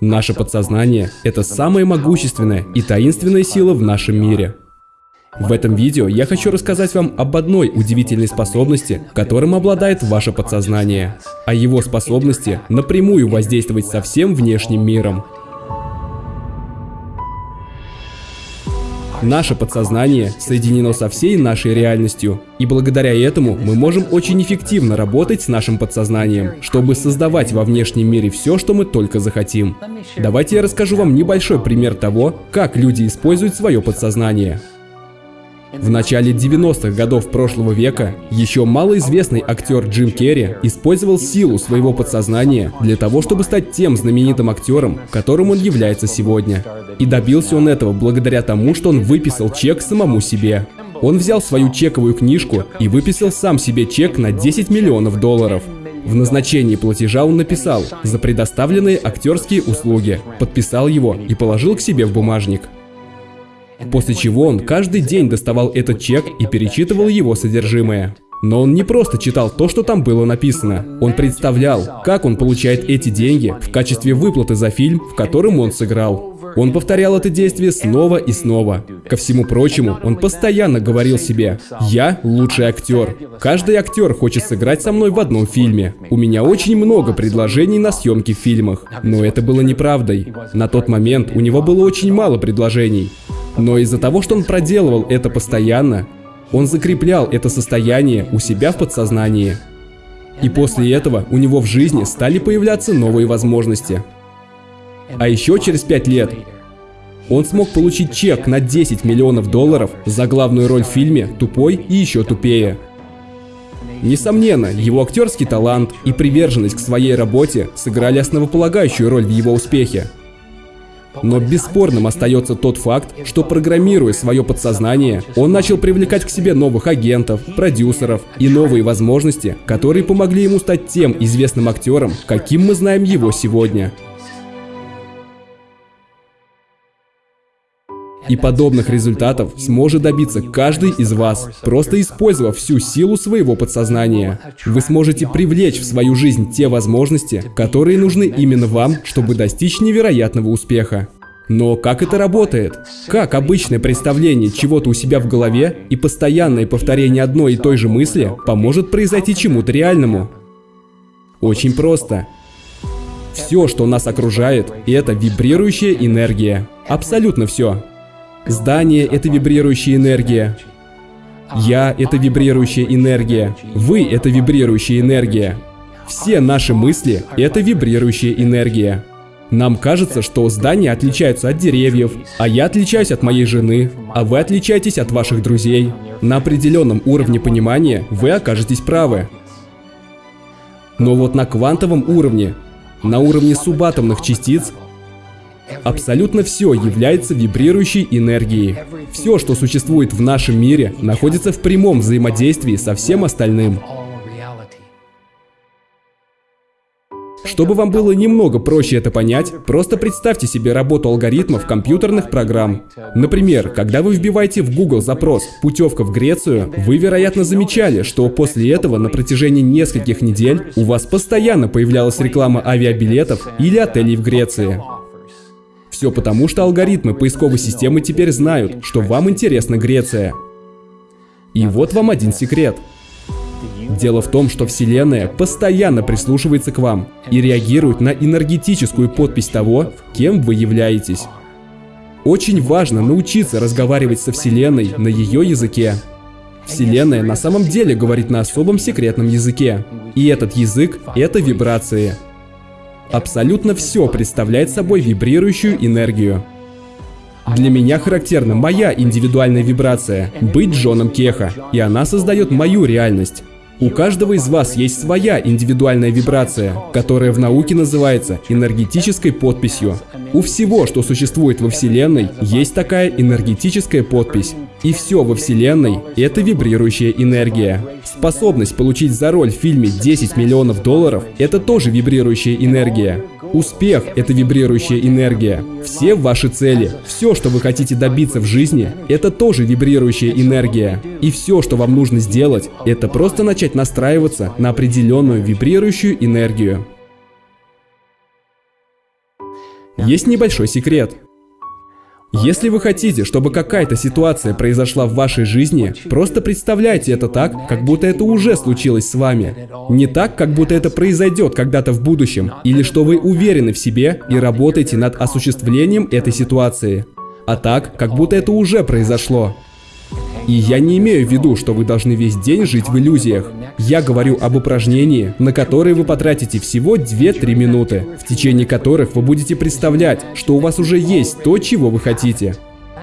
Наше подсознание – это самая могущественная и таинственная сила в нашем мире. В этом видео я хочу рассказать вам об одной удивительной способности, которым обладает ваше подсознание, о его способности напрямую воздействовать со всем внешним миром. Наше подсознание соединено со всей нашей реальностью, и благодаря этому мы можем очень эффективно работать с нашим подсознанием, чтобы создавать во внешнем мире все, что мы только захотим. Давайте я расскажу вам небольшой пример того, как люди используют свое подсознание. В начале 90-х годов прошлого века еще малоизвестный актер Джим Керри использовал силу своего подсознания для того, чтобы стать тем знаменитым актером, которым он является сегодня. И добился он этого благодаря тому, что он выписал чек самому себе. Он взял свою чековую книжку и выписал сам себе чек на 10 миллионов долларов. В назначении платежа он написал «За предоставленные актерские услуги», подписал его и положил к себе в бумажник. После чего он каждый день доставал этот чек и перечитывал его содержимое. Но он не просто читал то, что там было написано. Он представлял, как он получает эти деньги в качестве выплаты за фильм, в котором он сыграл. Он повторял это действие снова и снова. Ко всему прочему, он постоянно говорил себе «Я лучший актер. Каждый актер хочет сыграть со мной в одном фильме. У меня очень много предложений на съемки в фильмах». Но это было неправдой. На тот момент у него было очень мало предложений. Но из-за того, что он проделывал это постоянно, он закреплял это состояние у себя в подсознании. И после этого у него в жизни стали появляться новые возможности. А еще через 5 лет он смог получить чек на 10 миллионов долларов за главную роль в фильме «Тупой и еще тупее». Несомненно, его актерский талант и приверженность к своей работе сыграли основополагающую роль в его успехе. Но бесспорным остается тот факт, что программируя свое подсознание, он начал привлекать к себе новых агентов, продюсеров и новые возможности, которые помогли ему стать тем известным актером, каким мы знаем его сегодня. И подобных результатов сможет добиться каждый из вас, просто использовав всю силу своего подсознания. Вы сможете привлечь в свою жизнь те возможности, которые нужны именно вам, чтобы достичь невероятного успеха. Но как это работает? Как обычное представление чего-то у себя в голове и постоянное повторение одной и той же мысли поможет произойти чему-то реальному? Очень просто. Все, что нас окружает, это вибрирующая энергия. Абсолютно все. Здание – это вибрирующая энергия. Я – это вибрирующая энергия. Вы – это вибрирующая энергия. Все наши мысли – это вибрирующая энергия. Нам кажется, что здания отличаются от деревьев, а я отличаюсь от моей жены, а вы отличаетесь от ваших друзей. На определенном уровне понимания вы окажетесь правы. Но вот на квантовом уровне, на уровне субатомных частиц, Абсолютно все является вибрирующей энергией. Все, что существует в нашем мире, находится в прямом взаимодействии со всем остальным. Чтобы вам было немного проще это понять, просто представьте себе работу алгоритмов компьютерных программ. Например, когда вы вбиваете в Google запрос «путевка в Грецию», вы, вероятно, замечали, что после этого на протяжении нескольких недель у вас постоянно появлялась реклама авиабилетов или отелей в Греции. Все потому, что алгоритмы поисковой системы теперь знают, что вам интересна Греция. И вот вам один секрет. Дело в том, что Вселенная постоянно прислушивается к вам и реагирует на энергетическую подпись того, кем вы являетесь. Очень важно научиться разговаривать со Вселенной на ее языке. Вселенная на самом деле говорит на особом секретном языке. И этот язык — это вибрации. Абсолютно все представляет собой вибрирующую энергию. Для меня характерна моя индивидуальная вибрация – быть Джоном Кеха, и она создает мою реальность. У каждого из вас есть своя индивидуальная вибрация, которая в науке называется энергетической подписью. У всего, что существует во Вселенной, есть такая энергетическая подпись. И все во Вселенной — это вибрирующая энергия. Способность получить за роль в фильме 10 миллионов долларов — это тоже вибрирующая энергия. Успех — это вибрирующая энергия. Все ваши цели, все, что вы хотите добиться в жизни, это тоже вибрирующая энергия. И все, что вам нужно сделать, это просто начать настраиваться на определенную вибрирующую энергию. Есть небольшой секрет. Если вы хотите, чтобы какая-то ситуация произошла в вашей жизни, просто представляйте это так, как будто это уже случилось с вами. Не так, как будто это произойдет когда-то в будущем, или что вы уверены в себе и работаете над осуществлением этой ситуации. А так, как будто это уже произошло. И я не имею в виду, что вы должны весь день жить в иллюзиях. Я говорю об упражнении, на которое вы потратите всего 2-3 минуты, в течение которых вы будете представлять, что у вас уже есть то, чего вы хотите.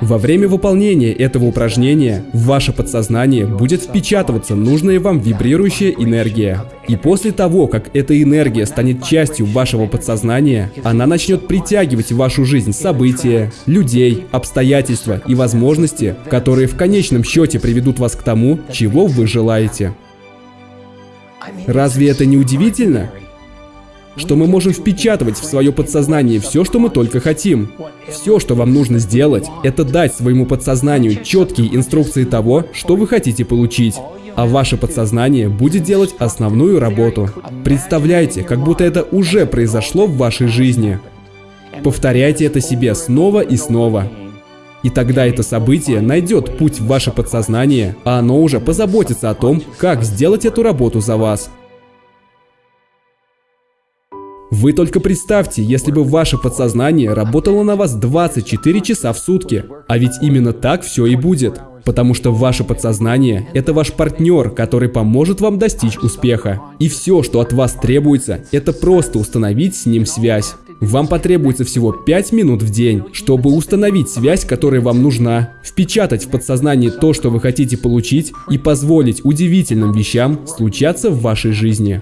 Во время выполнения этого упражнения в ваше подсознание будет впечатываться нужная вам вибрирующая энергия. И после того, как эта энергия станет частью вашего подсознания, она начнет притягивать в вашу жизнь события, людей, обстоятельства и возможности, которые в конечном счете приведут вас к тому, чего вы желаете. Разве это не удивительно? что мы можем впечатывать в свое подсознание все, что мы только хотим. Все, что вам нужно сделать, это дать своему подсознанию четкие инструкции того, что вы хотите получить. А ваше подсознание будет делать основную работу. Представляйте, как будто это уже произошло в вашей жизни. Повторяйте это себе снова и снова. И тогда это событие найдет путь в ваше подсознание, а оно уже позаботится о том, как сделать эту работу за вас. Вы только представьте, если бы ваше подсознание работало на вас 24 часа в сутки. А ведь именно так все и будет. Потому что ваше подсознание – это ваш партнер, который поможет вам достичь успеха. И все, что от вас требуется, это просто установить с ним связь. Вам потребуется всего 5 минут в день, чтобы установить связь, которая вам нужна, впечатать в подсознание то, что вы хотите получить, и позволить удивительным вещам случаться в вашей жизни.